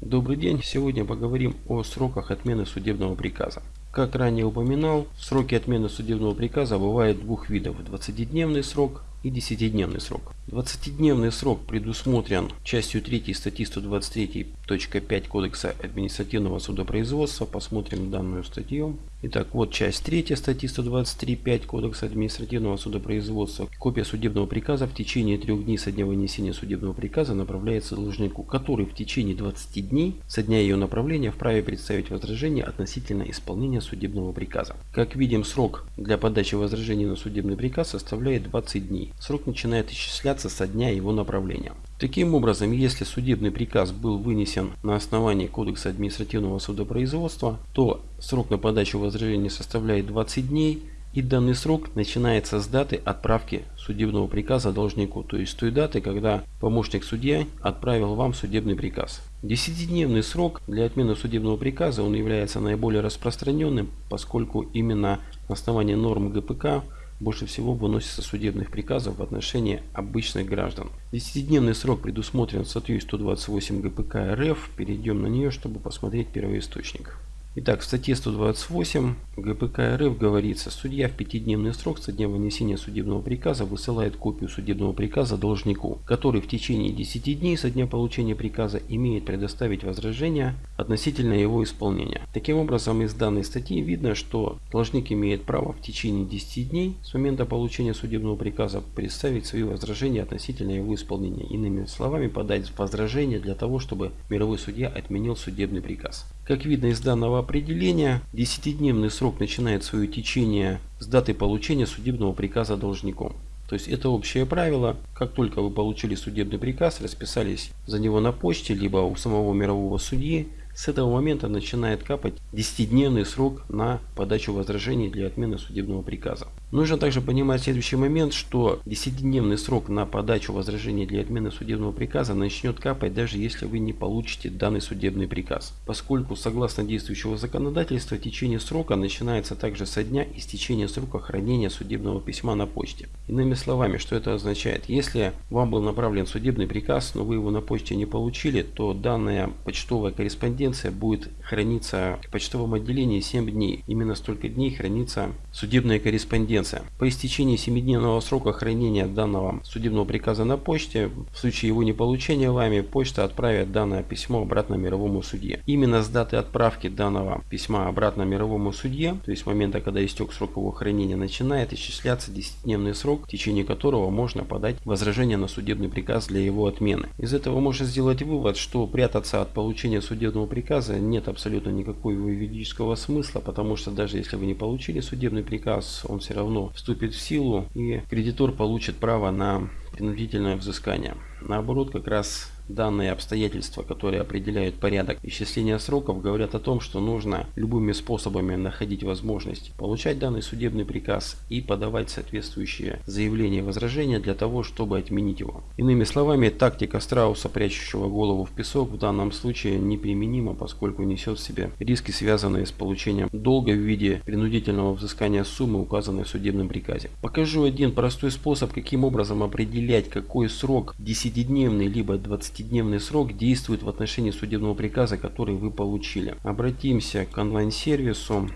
Добрый день! Сегодня поговорим о сроках отмены судебного приказа. Как ранее упоминал, сроки отмены судебного приказа бывают двух видов. 20-дневный срок и 10-дневный срок. 20-дневный срок предусмотрен частью 3 статьи 123.5 Кодекса административного судопроизводства. Посмотрим данную статью. Итак, вот часть 3 статьи 123.5 Кодекса административного судопроизводства. Копия судебного приказа в течение трех дней со дня вынесения судебного приказа направляется должнику, который в течение 20 дней со дня ее направления вправе представить возражение относительно исполнения судебного приказа. Как видим, срок для подачи возражений на судебный приказ составляет 20 дней. Срок начинает исчисляться со дня его направления. Таким образом, если судебный приказ был вынесен на основании Кодекса административного судопроизводства, то срок на подачу возражения составляет 20 дней, и данный срок начинается с даты отправки судебного приказа должнику, то есть той даты, когда помощник судья отправил вам судебный приказ. Десятидневный срок для отмены судебного приказа он является наиболее распространенным, поскольку именно на основании норм ГПК больше всего выносится судебных приказов в отношении обычных граждан. Десятидневный срок предусмотрен статьей 128 ГПК РФ. Перейдем на нее, чтобы посмотреть первоисточник. Итак, в статье 128 ГПК РФ говорится, судья в пятидневный срок со дня вынесения судебного приказа высылает копию судебного приказа должнику, который в течение 10 дней со дня получения приказа имеет предоставить возражение относительно его исполнения. Таким образом, из данной статьи видно, что должник имеет право в течение 10 дней с момента получения судебного приказа представить свои возражения относительно его исполнения. Иными словами, подать возражение для того, чтобы мировой судья отменил судебный приказ. Как видно из данного определения, 10-дневный срок начинает свое течение с даты получения судебного приказа должником. То есть это общее правило. Как только вы получили судебный приказ, расписались за него на почте, либо у самого мирового судьи, с этого момента начинает капать 10-дневный срок на подачу возражений для отмены судебного приказа. Нужно также понимать следующий момент, что 10-дневный срок на подачу возражений для отмены судебного приказа начнет капать даже если вы не получите данный судебный приказ. Поскольку согласно действующего законодательства течение срока начинается также со дня истечения срока хранения судебного письма на почте. Иными словами, что это означает? Если вам был направлен судебный приказ, но вы его на почте не получили, то данная почтовая корреспонденция будет храниться в почтовом отделении 7 дней. Именно столько дней хранится судебная корреспонденция корреспонденция. По истечении 7-дневного срока хранения данного судебного приказа на почте, в случае его неполучения вами, почта отправит данное письмо обратно мировому судье. Именно с даты отправки данного письма обратно мировому судье, то есть с момента, когда истек срок его хранения, начинает исчисляться 10-дневный срок, в течение которого можно подать возражение на судебный приказ для его отмены. Из этого можно сделать вывод, что прятаться от получения судебного приказа нет абсолютно никакого юридического смысла, потому что даже если вы не получили судебный приказ, он все равно равно вступит в силу и кредитор получит право на принудительное взыскание. Наоборот, как раз Данные обстоятельства, которые определяют порядок исчисления сроков, говорят о том, что нужно любыми способами находить возможность получать данный судебный приказ и подавать соответствующие заявления и возражения для того, чтобы отменить его. Иными словами, тактика страуса, прячущего голову в песок, в данном случае неприменима, поскольку несет в себе риски, связанные с получением долга в виде принудительного взыскания суммы, указанной в судебном приказе. Покажу один простой способ, каким образом определять, какой срок 10-дневный либо 20 10-дневный срок действует в отношении судебного приказа, который вы получили. Обратимся к онлайн-сервису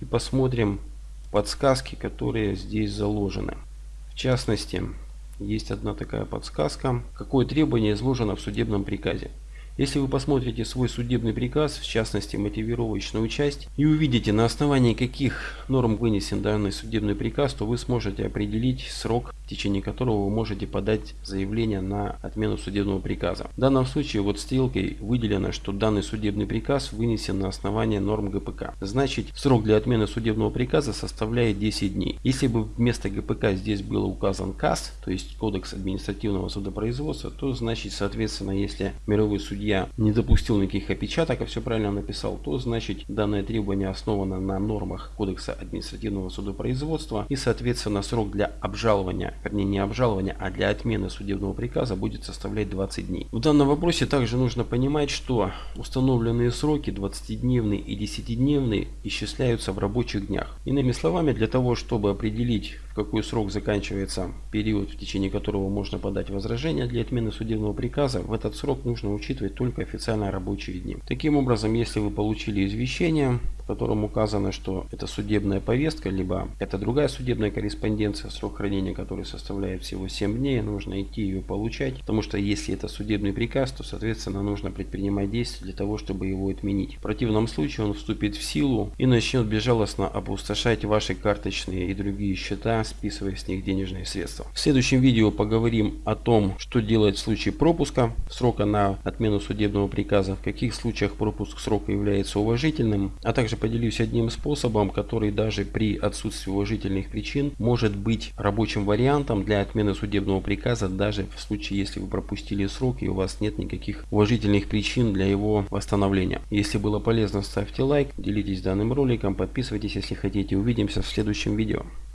и посмотрим подсказки, которые здесь заложены. В частности, есть одна такая подсказка. Какое требование изложено в судебном приказе? Если вы посмотрите свой судебный приказ, в частности мотивировочную часть, и увидите на основании каких норм вынесен данный судебный приказ, то вы сможете определить срок, в течение которого вы можете подать заявление на отмену судебного приказа. В данном случае вот стрелкой выделено, что данный судебный приказ вынесен на основании норм ГПК. Значит, срок для отмены судебного приказа составляет 10 дней. Если бы вместо ГПК здесь был указан КАС, то есть Кодекс административного судопроизводства, то значит, соответственно, если мировой судья не допустил никаких опечаток, а все правильно написал, то значит данное требование основано на нормах Кодекса административного судопроизводства и соответственно срок для обжалования вернее не обжалования, а для отмены судебного приказа будет составлять 20 дней. В данном вопросе также нужно понимать, что установленные сроки 20-дневные и 10-дневные исчисляются в рабочих днях. Иными словами, для того, чтобы определить какой срок заканчивается период, в течение которого можно подать возражение для отмены судебного приказа, в этот срок нужно учитывать только официально рабочие дни. Таким образом, если вы получили извещение, в котором указано, что это судебная повестка, либо это другая судебная корреспонденция, срок хранения которой составляет всего 7 дней, нужно идти ее получать, потому что если это судебный приказ, то соответственно нужно предпринимать действия для того, чтобы его отменить. В противном случае он вступит в силу и начнет безжалостно опустошать ваши карточные и другие счета, списывая с них денежные средства. В следующем видео поговорим о том, что делать в случае пропуска срока на отмену судебного приказа, в каких случаях пропуск срока является уважительным, а также поделюсь одним способом, который даже при отсутствии уважительных причин может быть рабочим вариантом для отмены судебного приказа, даже в случае, если вы пропустили срок и у вас нет никаких уважительных причин для его восстановления. Если было полезно, ставьте лайк, делитесь данным роликом, подписывайтесь, если хотите. Увидимся в следующем видео.